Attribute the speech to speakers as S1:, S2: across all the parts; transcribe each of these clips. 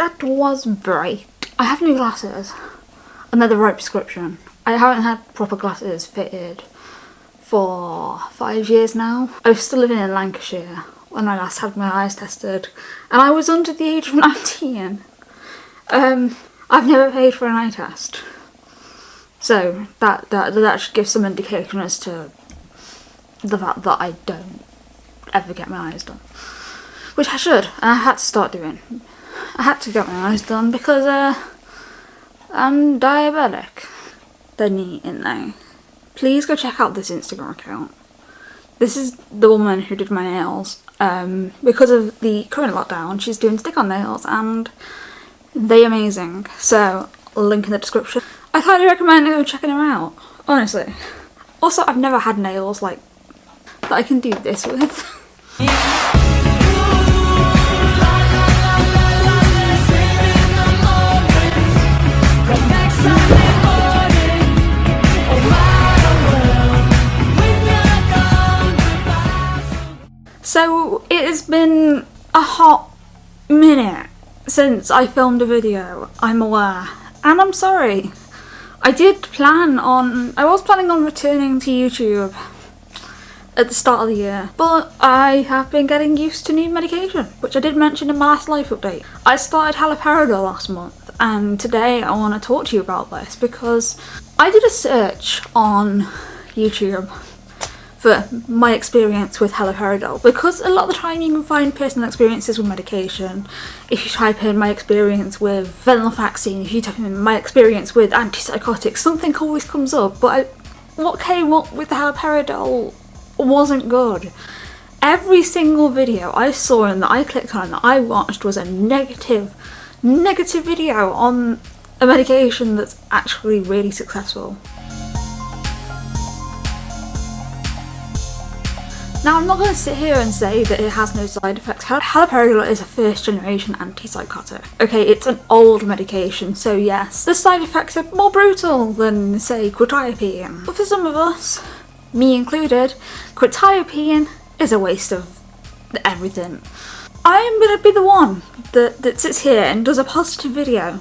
S1: that was bright. I have new glasses and they're the right prescription. I haven't had proper glasses fitted for five years now. I was still living in Lancashire when I last had my eyes tested and I was under the age of 19. Um, I've never paid for an eye test. So that, that, that should give some indication as to the fact that I don't ever get my eyes done. Which I should, and I had to start doing. I had to get my eyes done because uh, I'm diabetic. They're neat, isn't they? Please go check out this Instagram account. This is the woman who did my nails. Um, because of the current lockdown, she's doing stick-on nails and they're amazing. So, link in the description. I highly recommend go checking her out, honestly. Also, I've never had nails like that I can do this with. So it has been a hot minute since I filmed a video, I'm aware. And I'm sorry. I did plan on, I was planning on returning to YouTube at the start of the year, but I have been getting used to new medication, which I did mention in my last life update. I started haloperidol last month, and today I want to talk to you about this because I did a search on YouTube for my experience with haloperidol because a lot of the time you can find personal experiences with medication. If you type in my experience with venlafaxine, if you type in my experience with antipsychotics, something always comes up. But I, what came up with the haloperidol wasn't good. Every single video I saw and that I clicked on that I watched was a negative, negative video on a medication that's actually really successful. Now I'm not going to sit here and say that it has no side effects. Haloperidol is a first generation antipsychotic. Okay, it's an old medication, so yes, the side effects are more brutal than say quetiapine. But for some of us, me included, quetiapine is a waste of everything. I'm going to be the one that, that sits here and does a positive video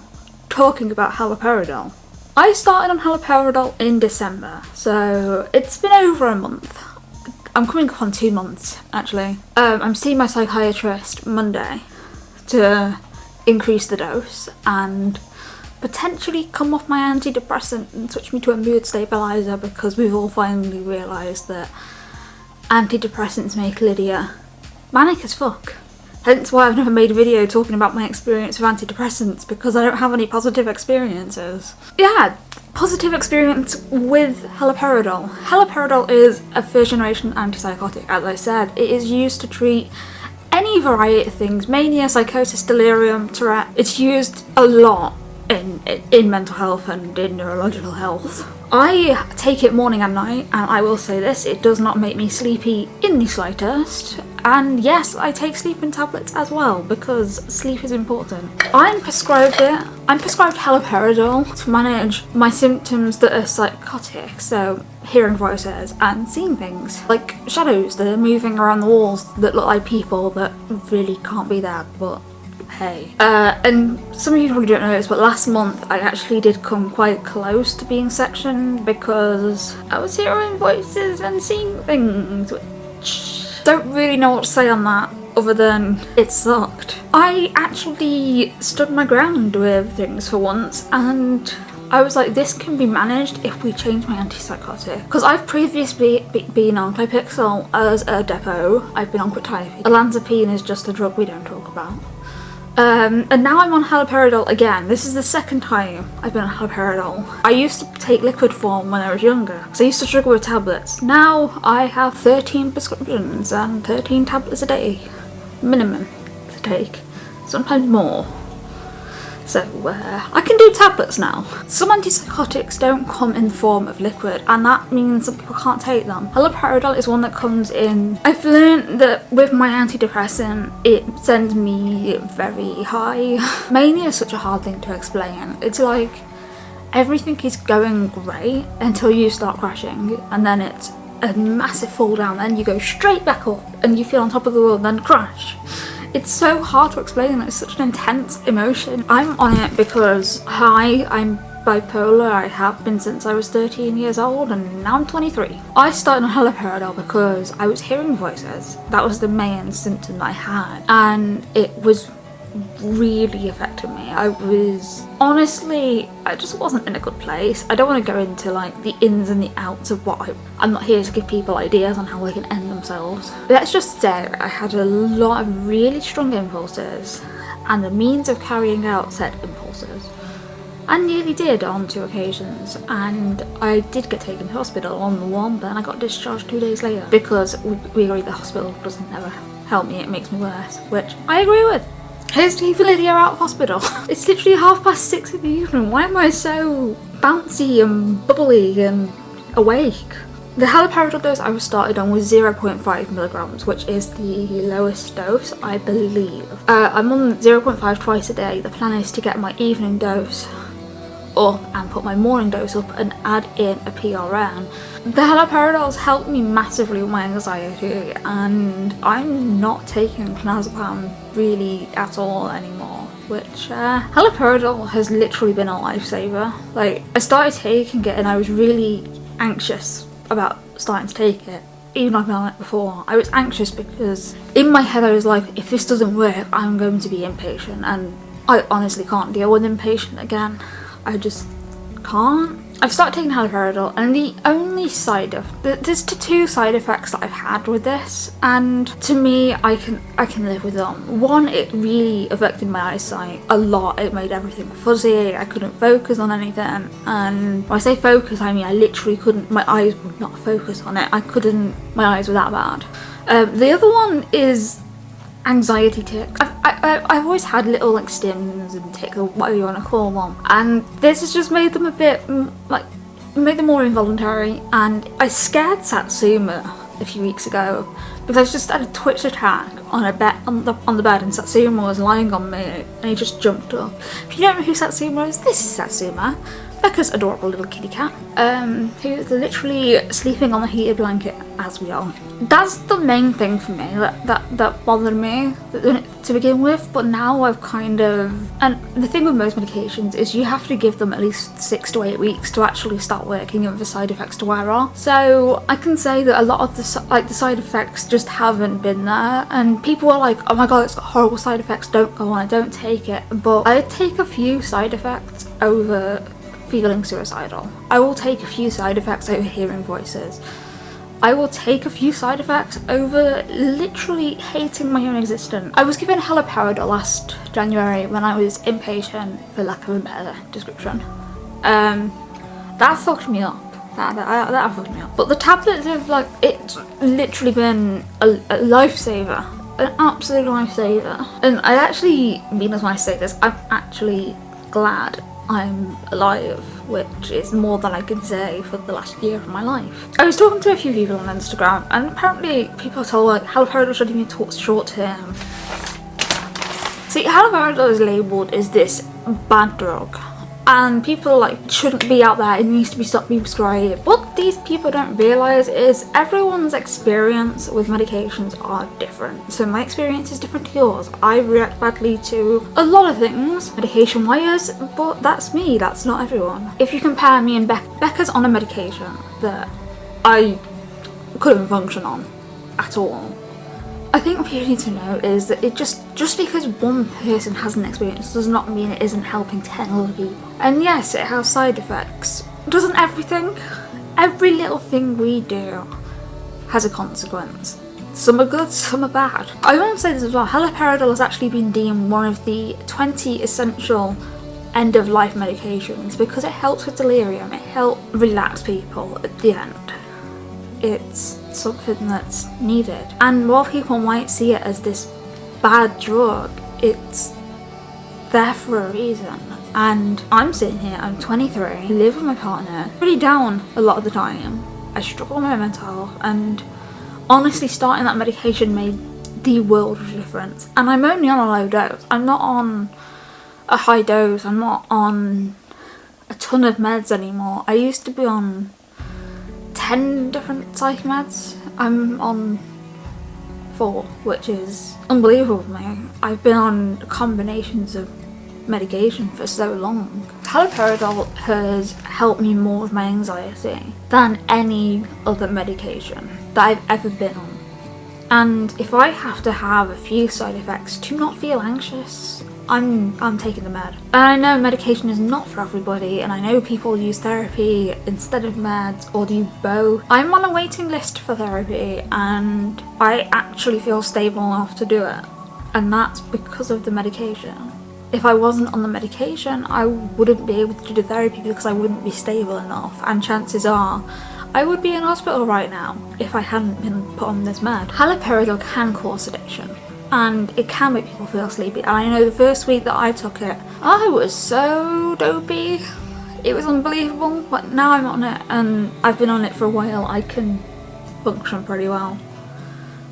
S1: talking about haloperidol. I started on haloperidol in December, so it's been over a month. I'm coming up on two months actually. Um, I'm seeing my psychiatrist Monday to increase the dose and potentially come off my antidepressant and switch me to a mood stabiliser because we've all finally realised that antidepressants make Lydia manic as fuck. Hence why I've never made a video talking about my experience with antidepressants because I don't have any positive experiences. Yeah, positive experience with haloperidol. Haloperidol is a first generation antipsychotic as I said. It is used to treat any variety of things, mania, psychosis, delirium, Tourette. It's used a lot in, in mental health and in neurological health. I take it morning and night and I will say this, it does not make me sleepy in the slightest and yes I take sleeping tablets as well because sleep is important. I'm prescribed it, I'm prescribed haloperidol to manage my symptoms that are psychotic so hearing voices and seeing things like shadows that are moving around the walls that look like people that really can't be there but hey. Uh, and some of you probably don't know this, but last month I actually did come quite close to being sectioned because I was hearing voices and seeing things, which don't really know what to say on that other than it sucked. I actually stood my ground with things for once and I was like, this can be managed if we change my antipsychotic. Because I've previously be been on Clopixol as a depot, I've been on quetiapine. Olanzapine is just a drug we don't talk about. Um, and now I'm on haloperidol again. This is the second time I've been on haloperidol. I used to take liquid form when I was younger, so I used to struggle with tablets. Now I have 13 prescriptions and 13 tablets a day, minimum to take, sometimes more. So uh, I can do tablets now. Some antipsychotics don't come in the form of liquid and that means that people can't take them. Haloperidol is one that comes in. I've learned that with my antidepressant it sends me very high. Mania is such a hard thing to explain. It's like everything is going great until you start crashing and then it's a massive fall down then you go straight back up and you feel on top of the world then crash It's so hard to explain. It's such an intense emotion. I'm on it because hi, I'm bipolar. I have been since I was 13 years old and now I'm 23. I started on haloperidol because I was hearing voices. That was the main symptom I had and it was really affected me. I was honestly, I just wasn't in a good place. I don't want to go into like the ins and the outs of what I, I'm not here to give people ideas on how they can end themselves. Let's just say I had a lot of really strong impulses and the means of carrying out said impulses. I nearly did on two occasions and I did get taken to hospital on the one but then I got discharged two days later because we, we agree the hospital doesn't ever help me, it makes me worse, which I agree with. Here's to Lydia out of hospital. it's literally half past six in the evening. Why am I so bouncy and bubbly and awake? The haloperidol dose I was started on was 0.5 milligrams, which is the lowest dose, I believe. Uh, I'm on 0.5 twice a day. The plan is to get my evening dose up and put my morning dose up and add in a PRN. The haloperidols helped me massively with my anxiety and I'm not taking clonazepam really at all anymore which uh, haloperidol has literally been a lifesaver. Like I started taking it and I was really anxious about starting to take it even like I before, I was anxious because in my head I was like, if this doesn't work, I'm going to be inpatient and I honestly can't deal with inpatient again. I just can't. I've started taking haloperidol and the only side of there's two side effects that I've had with this and to me I can I can live with them. One it really affected my eyesight a lot. It made everything fuzzy. I couldn't focus on anything and when I say focus I mean I literally couldn't my eyes would not focus on it. I couldn't my eyes were that bad. Um, the other one is anxiety tics. I've, I, I've always had little like stims and tics or whatever you want to call them and this has just made them a bit like made them more involuntary and I scared Satsuma a few weeks ago because I just had a twitch attack on a bed on the on the bed and Satsuma was lying on me and he just jumped up. If you don't know who Satsuma is, this is Satsuma. Becca's adorable little kitty cat, um, who's literally sleeping on the heated blanket as we are. That's the main thing for me that, that, that bothered me to begin with, but now I've kind of... And the thing with most medications is you have to give them at least six to eight weeks to actually start working and for side effects to wear off. So I can say that a lot of the, like, the side effects just haven't been there, and people are like, oh my god, it's got horrible side effects, don't go on don't take it. But I take a few side effects over feeling suicidal. I will take a few side effects over hearing voices. I will take a few side effects over literally hating my own existence. I was given haloperidol last January when I was inpatient, for lack of a better description. Um, that fucked me up. That, that, that fucked me up. But the tablets have like, it's literally been a, a lifesaver. An absolute lifesaver. And I actually mean as when I say this, I'm actually glad I'm alive, which is more than I can say for the last year of my life. I was talking to a few people on Instagram and apparently people told like haloperidol shouldn't be taught short term. See, haloperidol is labelled as this bad drug and people like shouldn't be out there. It needs to be stopped being prescribed. What these people don't realize is everyone's experience with medications are different. So my experience is different to yours. I react badly to a lot of things medication wise but that's me. That's not everyone. If you compare me and Be becca's on a medication that i couldn't function on at all I think what you need to know is that it just just because one person has an experience does not mean it isn't helping 10 other people. And yes, it has side effects. Doesn't everything? Every little thing we do has a consequence. Some are good, some are bad. I want to say this as well, haloperidol has actually been deemed one of the 20 essential end-of-life medications because it helps with delirium, it helps relax people at the end it's something that's needed. And while people might see it as this bad drug, it's there for a reason. And I'm sitting here, I'm 23, I live with my partner, pretty down a lot of the time. I struggle with my mental health and honestly starting that medication made the world of difference. And I'm only on a low dose. I'm not on a high dose. I'm not on a ton of meds anymore. I used to be on 10 different psych meds. I'm on four, which is unbelievable for me. I've been on combinations of medication for so long. Haloperidol has helped me more with my anxiety than any other medication that I've ever been on. And if I have to have a few side effects to not feel anxious, I'm I'm taking the med. And I know medication is not for everybody and I know people use therapy instead of meds or do both. I'm on a waiting list for therapy and I actually feel stable enough to do it. And that's because of the medication. If I wasn't on the medication, I wouldn't be able to do therapy because I wouldn't be stable enough and chances are I would be in hospital right now if I hadn't been put on this med. Haloperidol can cause sedation and it can make people feel sleepy and I know the first week that I took it I was so dopey it was unbelievable but now I'm on it and I've been on it for a while I can function pretty well.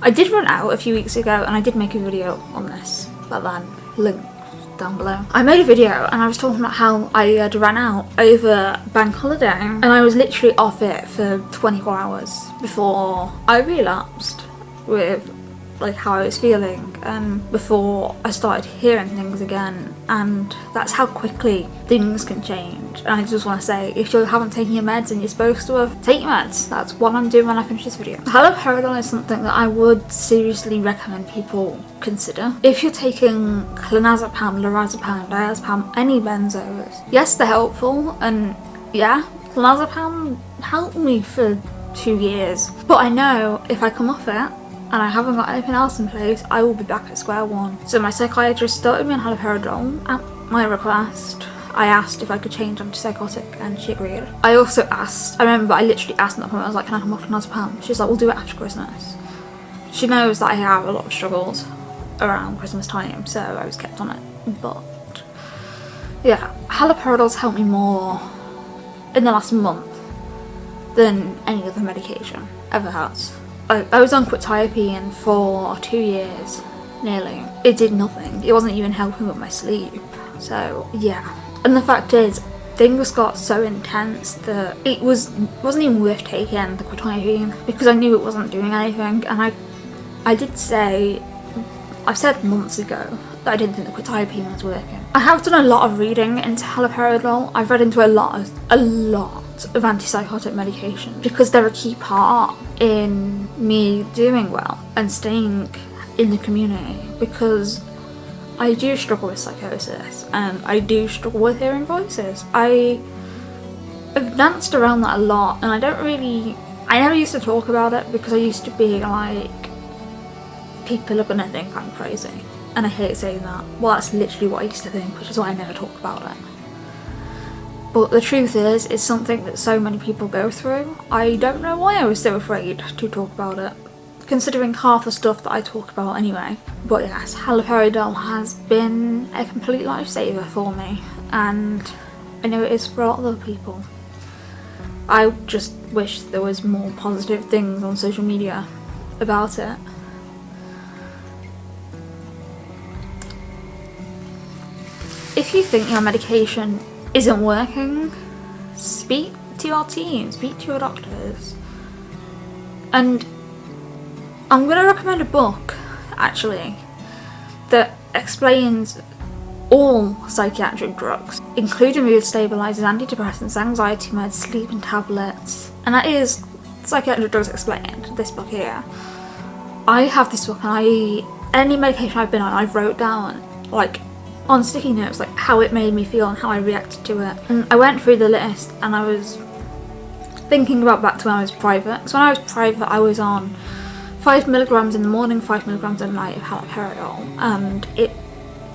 S1: I did run out a few weeks ago and I did make a video on this but then link down below. I made a video and I was talking about how I had ran out over bank holiday and I was literally off it for 24 hours before I relapsed with like how I was feeling and before I started hearing things again. And that's how quickly things can change. And I just want to say if you haven't taken your meds and you're supposed to have take your meds. That's what I'm doing when I finish this video. Haloperidol is something that I would seriously recommend people consider. If you're taking clonazepam, lorazepam, diazepam, any benzos yes they're helpful. And yeah clonazepam helped me for two years. But I know if I come off it and I haven't got anything else in place, I will be back at square one. So my psychiatrist started me on haloperidol at my request. I asked if I could change antipsychotic and she agreed. I also asked, I remember I literally asked in that point, I was like, can I come off clonazepam? She's like, we'll do it after Christmas. She knows that I have a lot of struggles around Christmas time, so I was kept on it. But yeah, haloperidol's helped me more in the last month than any other medication ever has. I, I was on quetiapine for two years, nearly. It did nothing. It wasn't even helping with my sleep. So yeah. And the fact is, things got so intense that it was wasn't even worth taking the quetiapine because I knew it wasn't doing anything and I I did say I said months ago that I didn't think the quetiapine was working. I have done a lot of reading into haloperidol. I've read into a lot of, a lot of antipsychotic medication because they're a key part in me doing well and staying in the community because I do struggle with psychosis and I do struggle with hearing voices. I have danced around that a lot and I don't really I never used to talk about it because I used to be like people are gonna think I'm crazy and I hate saying that. Well that's literally what I used to think which is why I never talk about it. But the truth is, it's something that so many people go through. I don't know why I was so afraid to talk about it, considering half the stuff that I talk about anyway. But yes, haloperidol has been a complete lifesaver for me, and I know it is for a lot of other people. I just wish there was more positive things on social media about it. If you think your medication isn't working, speak to your team, speak to your doctors. And I'm going to recommend a book, actually, that explains all psychiatric drugs, including mood stabilizers, antidepressants, anxiety meds, sleeping tablets, and that is Psychiatric Drugs Explained, this book here. I have this book and I, any medication I've been on, I've wrote down like on sticky notes like how it made me feel and how I reacted to it. And I went through the list and I was thinking about back to when I was private. So when I was private I was on 5 milligrams in the morning, 5 milligrams at night of haloperidol and it,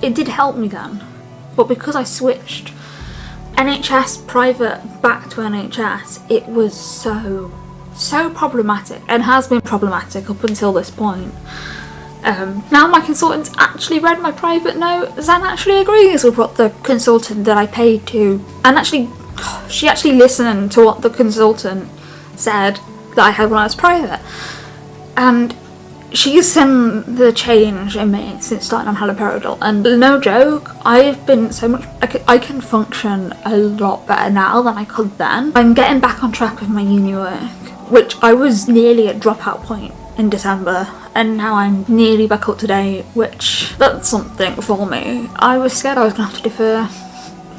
S1: it did help me then. But because I switched NHS private back to NHS it was so so problematic and has been problematic up until this point um, now my consultant's actually read my private notes and actually agrees with what the consultant that I paid to and actually she actually listened to what the consultant said that I had when I was private. And she's seen the change in me since starting on haloperidol. And no joke I've been so much I can, I can function a lot better now than I could then. I'm getting back on track with my uni work which I was nearly at dropout point in December and now I'm nearly back up to date, which that's something for me. I was scared I was gonna have to defer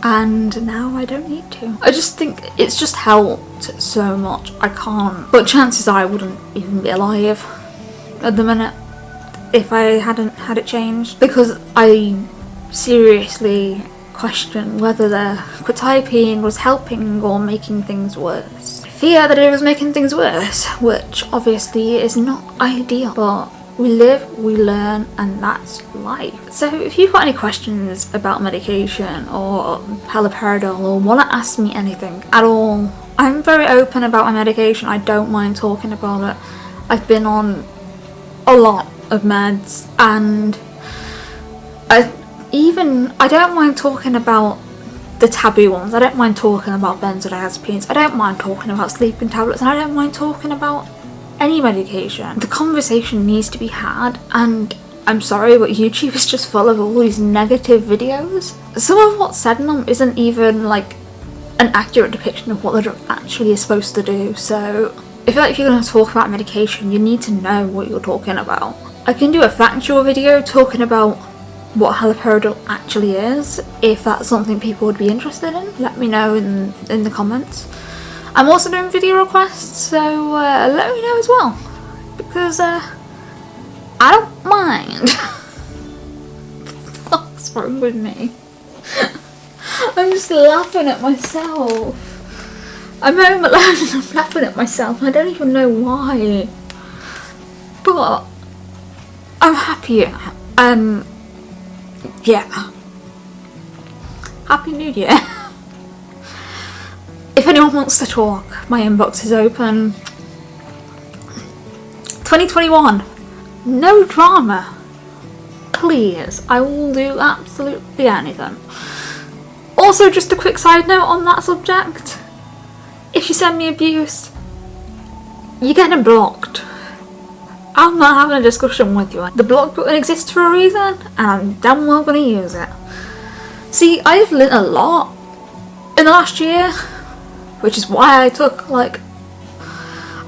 S1: and now I don't need to. I just think it's just helped so much. I can't, but chances are I wouldn't even be alive at the minute if I hadn't had it changed because I seriously question whether the quetiapine was helping or making things worse. Fear that it was making things worse, which obviously is not ideal, but we live, we learn, and that's life. So if you've got any questions about medication or haloperidol or want to ask me anything at all, I'm very open about my medication. I don't mind talking about it. I've been on a lot of meds and I even I don't mind talking about the taboo ones. I don't mind talking about benzodiazepines. I don't mind talking about sleeping tablets and I don't mind talking about any medication. The conversation needs to be had and I'm sorry but YouTube is just full of all these negative videos. Some of what's said in them isn't even like an accurate depiction of what the drug actually is supposed to do so I feel like if you're going to talk about medication you need to know what you're talking about. I can do a factual video talking about what haloperidol actually is if that's something people would be interested in. Let me know in, in the comments. I'm also doing video requests so uh, let me know as well because uh, I don't mind. What's wrong with me? I'm just laughing at myself. I'm home alone and I'm laughing at myself. I don't even know why. But I'm happy. Um, yeah. Happy New Year. if anyone wants to talk, my inbox is open. 2021. No drama. Please, I will do absolutely anything. Also, just a quick side note on that subject. If you send me abuse, you're getting blocked. I'm not having a discussion with you. The block button exists for a reason and I'm damn well going to use it. See, I've learnt a lot in the last year, which is why I took like...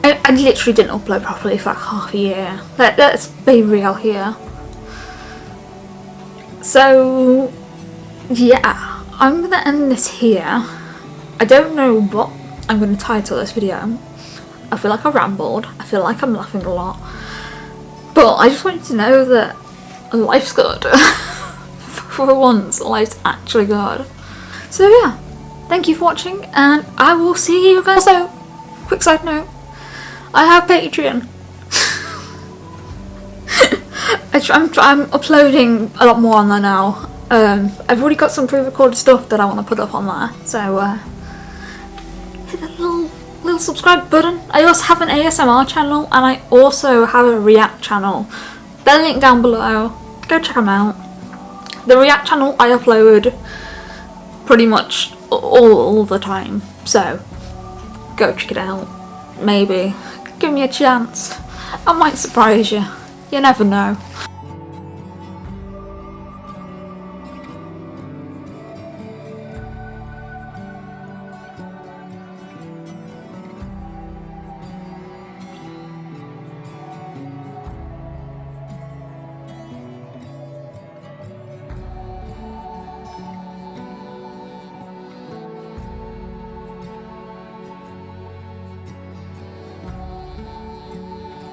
S1: I, I literally didn't upload properly for like half a year. Let, let's be real here. So, yeah, I'm going to end this here. I don't know what I'm going to title this video. I feel like I rambled. I feel like I'm laughing a lot. But I just want you to know that life's good. for once, life's actually good. So yeah, thank you for watching and I will see you guys. Also, quick side note, I have Patreon. I'm, I'm uploading a lot more on there now. Um, I've already got some pre-recorded stuff that I want to put up on there, so uh, little subscribe button. I also have an ASMR channel and I also have a React channel. They'll link down below. Go check them out. The React channel I upload pretty much all, all the time. So go check it out. Maybe. Give me a chance. I might surprise you. You never know.